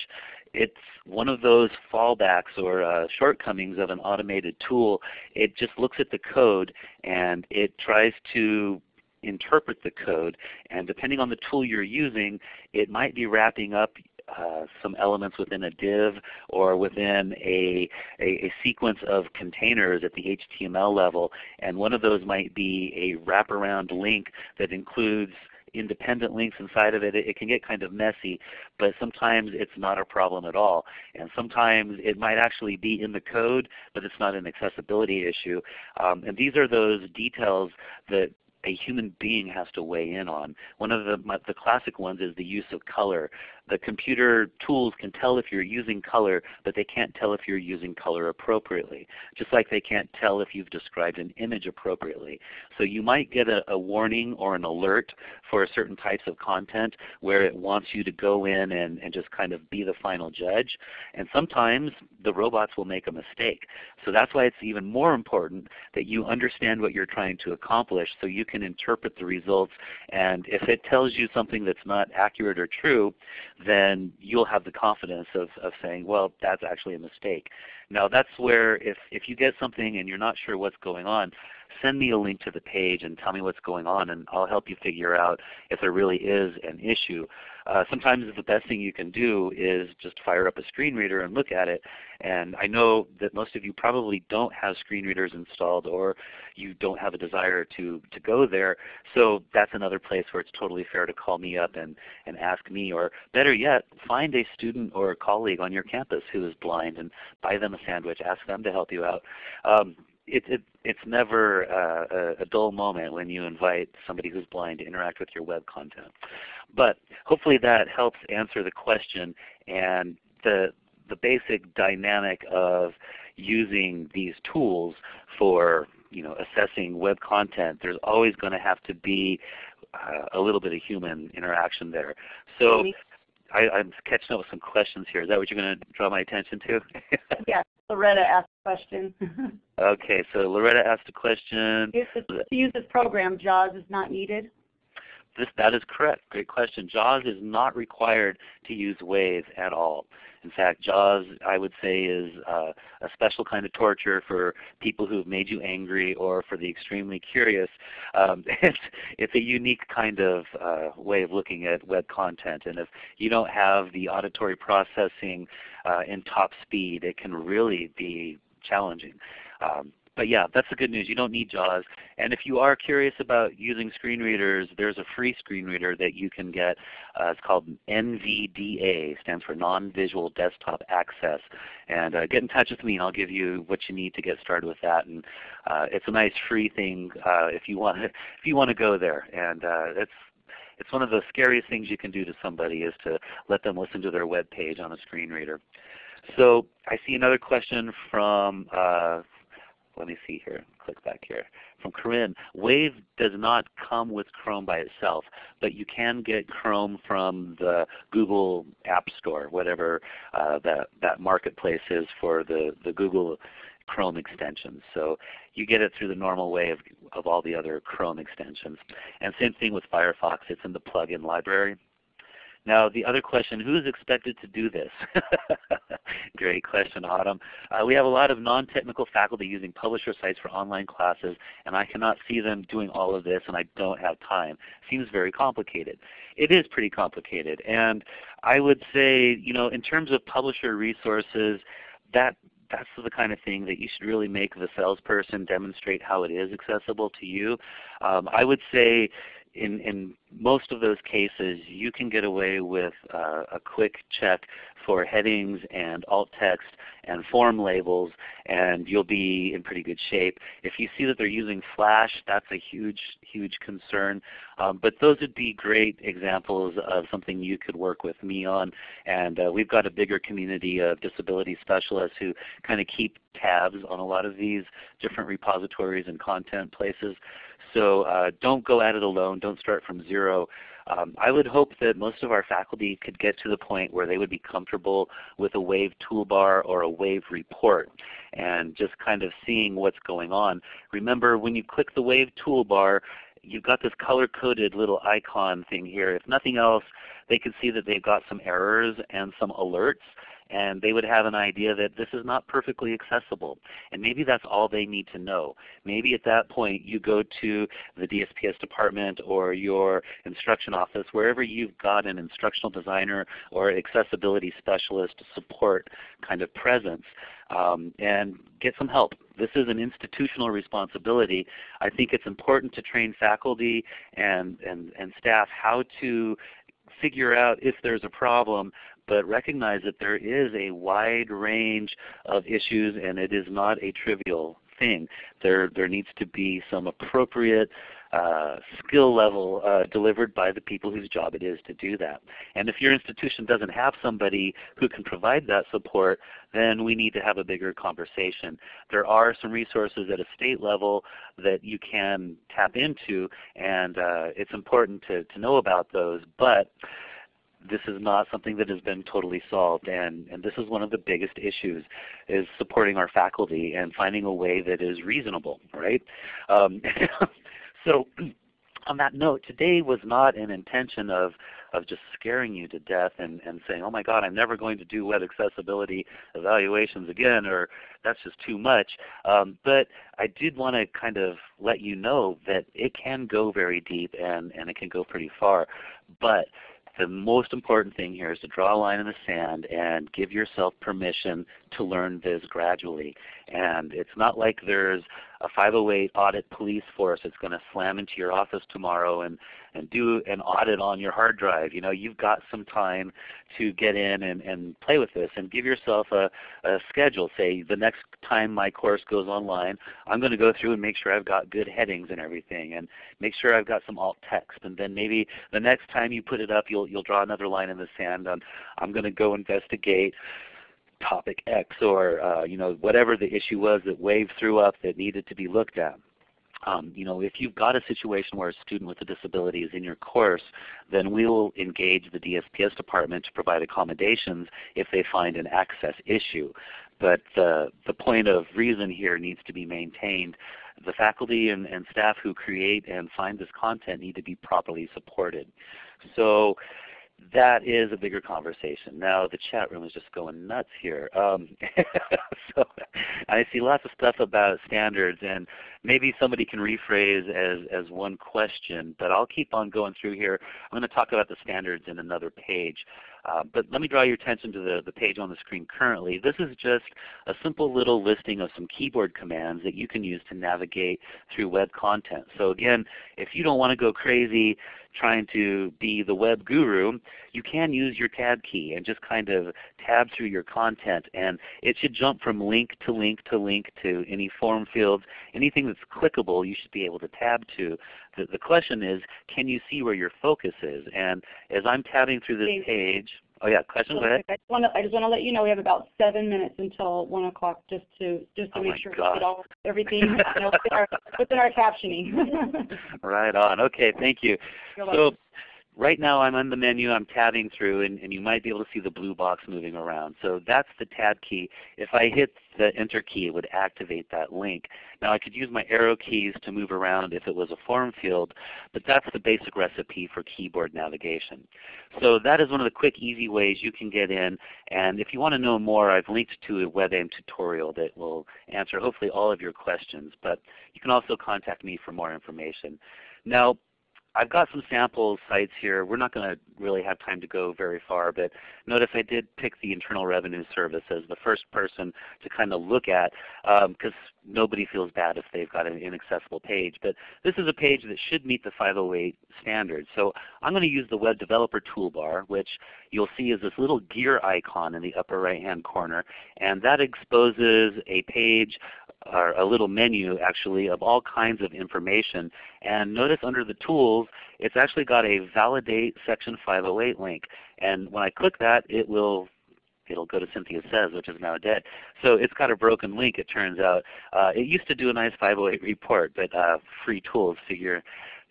it's one of those fallbacks or uh, shortcomings of an automated tool. It just looks at the code and it tries to interpret the code. And depending on the tool you're using, it might be wrapping up uh, some elements within a div or within a, a, a, sequence of containers at the HTML level. And one of those might be a wraparound link that includes independent links inside of it, it, it, can get kind of messy, but sometimes it's not a problem at all. And sometimes it might actually be in the code, but it's not an accessibility issue. Um, and these are those details that a human being has to weigh in on. One of the, the classic ones is the use of color the computer tools can tell if you're using color, but they can't tell if you're using color appropriately. Just like they can't tell if you've described an image appropriately. So you might get a, a warning or an alert for certain types of content where it wants you to go in and, and just kind of be the final judge. And sometimes the robots will make a mistake. So that's why it's even more important that you understand what you're trying to accomplish so you can interpret the results. And if it tells you something that's not accurate or true, then you'll have the confidence of, of saying, well, that's actually a mistake. Now that's where if, if you get something and you're not sure what's going on, send me a link to the page and tell me what's going on and I'll help you figure out if there really is an issue. Uh, sometimes the best thing you can do is just fire up a screen reader and look at it. And I know that most of you probably don't have screen readers installed or you don't have a desire to, to go there. So that's another place where it's totally fair to call me up and, and ask me. Or better yet, find a student or a colleague on your campus who is blind and buy them a sandwich. Ask them to help you out. Um, it, it, it's never uh, a, dull moment when you invite somebody who's blind to interact with your web content. But hopefully that helps answer the question and the, the basic dynamic of using these tools for you know, assessing web content. There's always going to have to be uh, a little bit of human interaction there. So I, am catching up with some questions here. Is that what you're going to draw my attention to? yes. Loretta asked a question. okay, so Loretta asked a question. to use this program, JAWS is not needed? This, that is correct. Great question. JAWS is not required to use Wave at all. In fact, JAWS I would say is uh, a special kind of torture for people who have made you angry or for the extremely curious. Um, it's, it's a unique kind of uh, way of looking at web content. And if you don't have the auditory processing uh, in top speed, it can really be challenging. Um, but yeah, that's the good news. You don't need JAWS. And if you are curious about using screen readers, there's a free screen reader that you can get. Uh, it's called NVDA, stands for Non-Visual Desktop Access. And uh, get in touch with me and I'll give you what you need to get started with that. And uh, it's a nice free thing uh, if you want to, if you want to go there. And uh, it's it's one of the scariest things you can do to somebody is to let them listen to their web page on a screen reader. So I see another question from uh, let me see here, click back here, from Corinne. Wave does not come with Chrome by itself, but you can get Chrome from the Google App Store, whatever uh, that, that marketplace is for the, the Google Chrome extensions. So you get it through the normal way of, of all the other Chrome extensions. And same thing with Firefox, it's in the plugin library. Now the other question, who is expected to do this? Great question, Autumn. Uh, we have a lot of non-technical faculty using publisher sites for online classes, and I cannot see them doing all of this, and I don't have time. Seems very complicated. It is pretty complicated, and I would say, you know, in terms of publisher resources, that that's the kind of thing that you should really make the salesperson demonstrate how it is accessible to you. Um, I would say in, in most of those cases, you can get away with uh, a quick check for headings and alt text and form labels, and you'll be in pretty good shape. If you see that they're using Flash, that's a huge, huge concern. Um, but those would be great examples of something you could work with me on. And uh, we've got a bigger community of disability specialists who kind of keep tabs on a lot of these different repositories and content places. So uh, don't go at it alone. Don't start from zero. Um, I would hope that most of our faculty could get to the point where they would be comfortable with a WAVE toolbar or a WAVE report and just kind of seeing what's going on. Remember when you click the WAVE toolbar, you've got this color-coded little icon thing here. If nothing else, they can see that they've got some errors and some alerts and they would have an idea that this is not perfectly accessible. And maybe that's all they need to know. Maybe at that point you go to the DSPS department or your instruction office, wherever you've got an instructional designer or accessibility specialist support kind of presence, um, and get some help. This is an institutional responsibility. I think it's important to train faculty and, and, and staff how to figure out if there's a problem but recognize that there is a wide range of issues and it is not a trivial thing. There, there needs to be some appropriate uh, skill level uh, delivered by the people whose job it is to do that. And if your institution doesn't have somebody who can provide that support, then we need to have a bigger conversation. There are some resources at a state level that you can tap into, and uh, it's important to, to know about those. But this is not something that has been totally solved and, and this is one of the biggest issues is supporting our faculty and finding a way that is reasonable, right? Um, so on that note, today was not an intention of, of just scaring you to death and, and saying, oh my God, I'm never going to do web accessibility evaluations again, or that's just too much. Um, but I did want to kind of let you know that it can go very deep and, and it can go pretty far. But the most important thing here is to draw a line in the sand and give yourself permission to learn this gradually. And it's not like there's a 508 audit police force that's going to slam into your office tomorrow and, and do an audit on your hard drive. You know, you've got some time to get in and, and play with this and give yourself a, a schedule. Say the next time my course goes online, I'm going to go through and make sure I've got good headings and everything and make sure I've got some alt text. And then maybe the next time you put it up, you'll, you'll draw another line in the sand on I'm going to go investigate topic X or uh, you know whatever the issue was that WAVE threw up that needed to be looked at. Um, you know, if you've got a situation where a student with a disability is in your course, then we will engage the DSPS department to provide accommodations if they find an access issue. But the, the point of reason here needs to be maintained. The faculty and, and staff who create and find this content need to be properly supported. So that is a bigger conversation. Now the chat room is just going nuts here. Um, so I see lots of stuff about standards, and maybe somebody can rephrase as, as one question, but I'll keep on going through here. I'm going to talk about the standards in another page. Uh, but let me draw your attention to the, the page on the screen currently. This is just a simple little listing of some keyboard commands that you can use to navigate through web content. So again, if you don't want to go crazy trying to be the web guru, you can use your tab key and just kind of tab through your content and it should jump from link to link to link to any form fields. Anything that's clickable you should be able to tab to. The, the question is, can you see where your focus is? And as I'm tabbing through this page, Oh yeah, question. Go ahead. I just want to I just want to let you know we have about seven minutes until one o'clock, just to just to oh make sure God. we get all everything you know, within, our, within our captioning. right on. Okay, thank you. You're so right now I'm on the menu, I'm tabbing through, and, and, you might be able to see the blue box moving around. So that's the tab key. If I hit the enter key, it would activate that link. Now I could use my arrow keys to move around if it was a form field, but that's the basic recipe for keyboard navigation. So that is one of the quick, easy ways you can get in. And if you want to know more, I've linked to a WebAIM tutorial that will answer hopefully all of your questions. But you can also contact me for more information. Now, I've got some sample sites here. We're not going to really have time to go very far, but notice I did pick the Internal Revenue Service as the first person to kind of look at because um, nobody feels bad if they've got an inaccessible page. But this is a page that should meet the 508 standards. So I'm going to use the Web Developer Toolbar, which you'll see is this little gear icon in the upper right hand corner. And that exposes a page or a little menu actually of all kinds of information. And notice under the tools, it's actually got a validate section 508 link. And when I click that, it will it'll go to Cynthia Says, which is now dead. So it's got a broken link, it turns out. Uh, it used to do a nice 508 report, but uh, free tools figure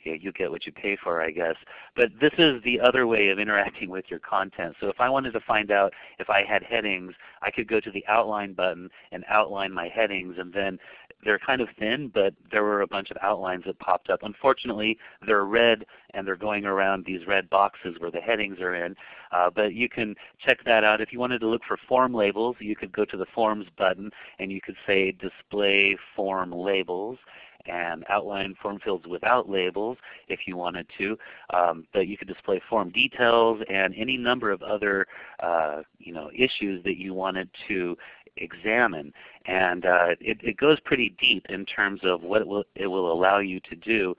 you, you get what you pay for, I guess. But this is the other way of interacting with your content. So if I wanted to find out if I had headings, I could go to the outline button and outline my headings and then they're kind of thin, but there were a bunch of outlines that popped up. Unfortunately, they're red and they're going around these red boxes where the headings are in. Uh, but you can check that out. If you wanted to look for form labels, you could go to the Forms button and you could say Display Form Labels and outline form fields without labels if you wanted to. Um, but you could display form details and any number of other uh, you know, issues that you wanted to examine. And uh, it, it, goes pretty deep in terms of what it will, it will allow you to do.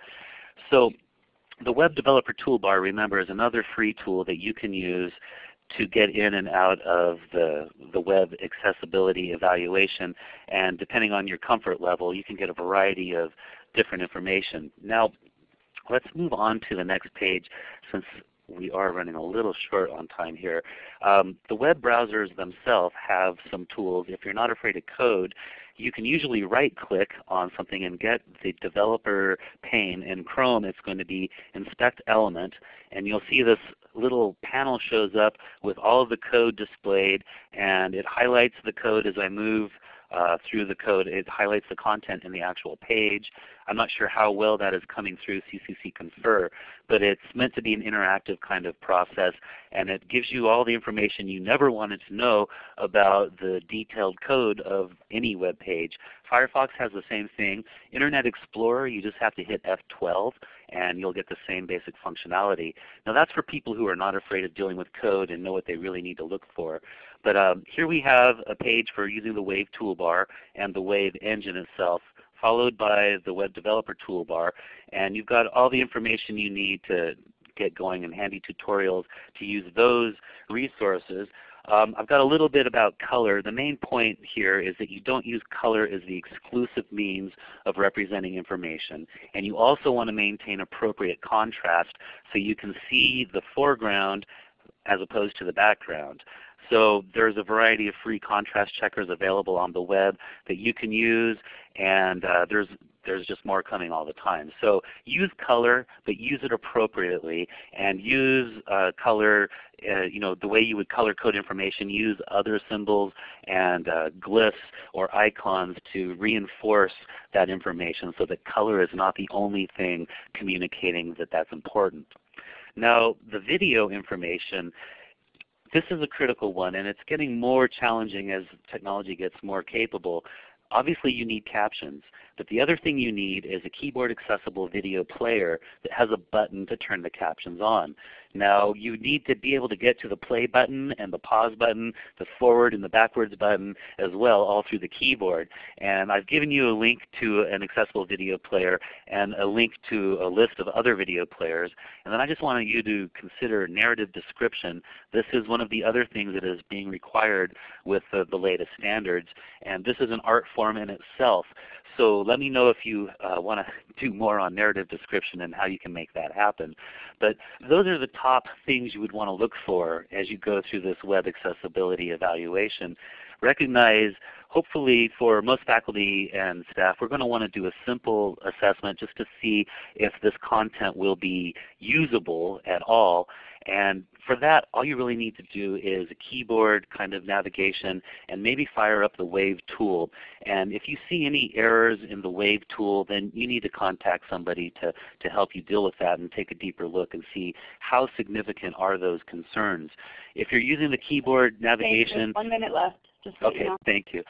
So the Web Developer Toolbar, remember, is another free tool that you can use to get in and out of the, the web accessibility evaluation. And depending on your comfort level, you can get a variety of different information. Now, let's move on to the next page since we are running a little short on time here. Um, the web browsers themselves have some tools. If you're not afraid of code, you can usually right click on something and get the developer pane. In Chrome it's going to be inspect element and you'll see this little panel shows up with all of the code displayed and it highlights the code as I move uh, through the code. It highlights the content in the actual page. I'm not sure how well that is coming through CCC Confer, but it's meant to be an interactive kind of process and it gives you all the information you never wanted to know about the detailed code of any web page. Firefox has the same thing. Internet Explorer, you just have to hit F12 and you'll get the same basic functionality. Now that's for people who are not afraid of dealing with code and know what they really need to look for. But um, here we have a page for using the Wave toolbar and the Wave engine itself followed by the Web Developer Toolbar. And you've got all the information you need to get going and handy tutorials to use those resources. Um, I've got a little bit about color. The main point here is that you don't use color as the exclusive means of representing information. And you also want to maintain appropriate contrast so you can see the foreground as opposed to the background. So there's a variety of free contrast checkers available on the web that you can use, and uh, there's there's just more coming all the time. So use color, but use it appropriately, and use uh, color, uh, you know, the way you would color code information. Use other symbols and uh, glyphs or icons to reinforce that information, so that color is not the only thing communicating that that's important. Now, the video information this is a critical one, and it's getting more challenging as technology gets more capable. Obviously you need captions, but the other thing you need is a keyboard accessible video player that has a button to turn the captions on. Now you need to be able to get to the play button and the pause button, the forward and the backwards button as well all through the keyboard. And I've given you a link to an accessible video player and a link to a list of other video players. And then I just wanted you to consider narrative description. This is one of the other things that is being required with the, the latest standards. And this is an art form in itself. So let me know if you uh, want to do more on narrative description and how you can make that happen. But those are the top things you would want to look for as you go through this web accessibility evaluation. Recognize hopefully for most faculty and staff, we're going to want to do a simple assessment just to see if this content will be usable at all. And for that, all you really need to do is a keyboard kind of navigation and maybe fire up the WAVE tool. And if you see any errors in the WAVE tool, then you need to contact somebody to, to help you deal with that and take a deeper look and see how significant are those concerns. If you're using the keyboard navigation, one minute left. Okay, you know. thank you.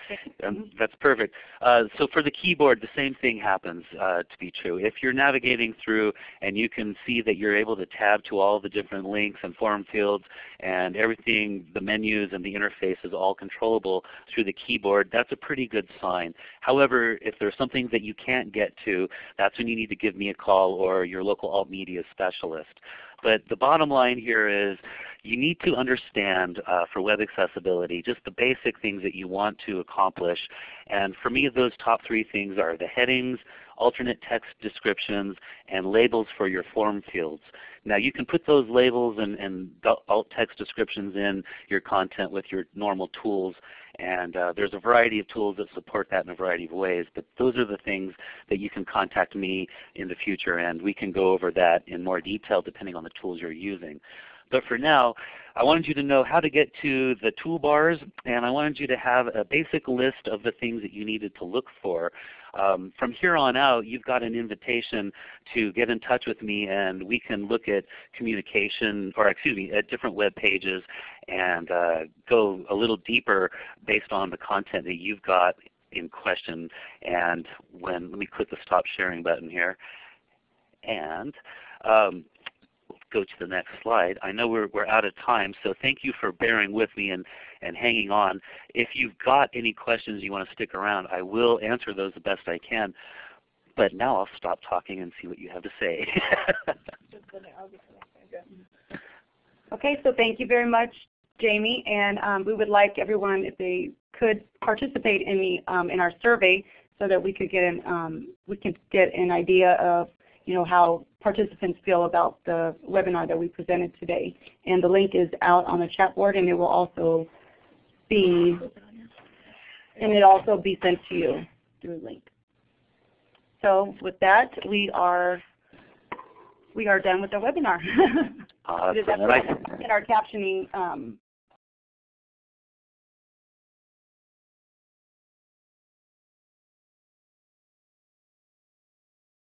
Um, Mhm. that's perfect. Uh, so for the keyboard, the same thing happens uh, to be true. If you're navigating through and you can see that you're able to tab to all the different links and form fields and everything, the menus and the interface is all controllable through the keyboard, that's a pretty good sign. However, if there's something that you can't get to, that's when you need to give me a call or your local alt media specialist. But the bottom line here is you need to understand uh, for web accessibility just the basic things that you want to accomplish. And for me those top three things are the headings, alternate text descriptions, and labels for your form fields. Now you can put those labels and, and alt text descriptions in your content with your normal tools and uh, there's a variety of tools that support that in a variety of ways. But those are the things that you can contact me in the future and we can go over that in more detail depending on the tools you're using. But for now, I wanted you to know how to get to the toolbars and I wanted you to have a basic list of the things that you needed to look for. Um, from here on out, you've got an invitation to get in touch with me and we can look at communication, or excuse me, at different web pages and uh, go a little deeper based on the content that you've got in question. And when, let me click the stop sharing button here. And um, go to the next slide. I know we're, we're out of time, so thank you for bearing with me and, and hanging on. If you've got any questions you want to stick around, I will answer those the best I can. But now I'll stop talking and see what you have to say. Okay, so thank you very much, Jamie. And um, we would like everyone, if they could participate in the um, in our survey, so that we could get an um, we can get an idea of you know how participants feel about the webinar that we presented today. And the link is out on the chat board, and it will also be and it also be sent to you through link. So with that, we are we are done with the webinar. Awesome. And our captioning um,